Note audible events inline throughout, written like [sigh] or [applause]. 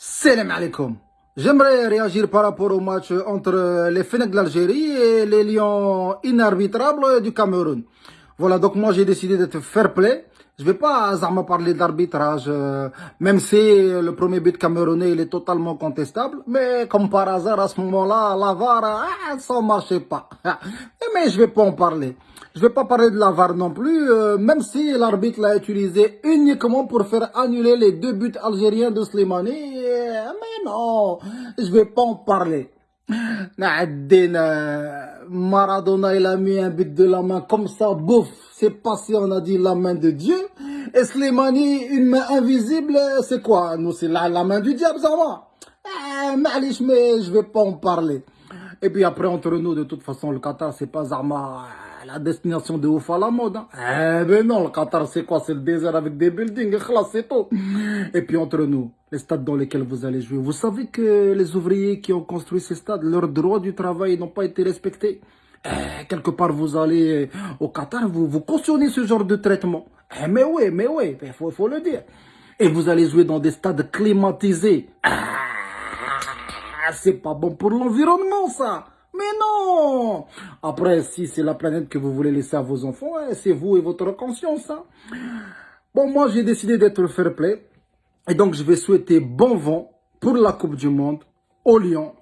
Salam alaikum. J'aimerais réagir par rapport au match entre les Fennecs de l'Algérie et les Lions inarbitrables du Cameroun. Voilà, donc moi j'ai décidé d'être fair play. Je vais pas me parler d'arbitrage, euh, même si le premier but camerounais est totalement contestable. Mais comme par hasard, à ce moment-là, la VAR, ah, ça marchait pas. [laughs] mais je vais pas en parler. Je vais pas parler de la VAR non plus, euh, même si l'arbitre l'a utilisé uniquement pour faire annuler les deux buts algériens de Slimani. Non, je vais pas en parler. Maradona, il a mis un but de la main comme ça, bouf, c'est passé, on a dit la main de Dieu. Et Slimani, une main invisible, c'est quoi? Nous, c'est la, la, main du diable, ça va eh, mais je vais pas en parler. Et puis après, entre nous, de toute façon, le Qatar, c'est pas Zama la destination de ouf à la mode. Hein. Eh ben non, le Qatar, c'est quoi? C'est le désert avec des buildings, c'est tout. Et puis entre nous, les stades dans lesquels vous allez jouer, vous savez que les ouvriers qui ont construit ces stades, leurs droits du travail n'ont pas été respectés? Eh, quelque part, vous allez au Qatar, vous, vous cautionnez ce genre de traitement. Eh, mais oui, mais oui, il faut, faut le dire. Et vous allez jouer dans des stades climatisés. Ah, c'est pas bon pour l'environnement, ça. Mais non Après, si c'est la planète que vous voulez laisser à vos enfants, hein, c'est vous et votre conscience. Hein. Bon, moi, j'ai décidé d'être fair play. Et donc, je vais souhaiter bon vent pour la Coupe du Monde au Lyon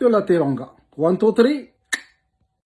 de la Teranga. One, two, three.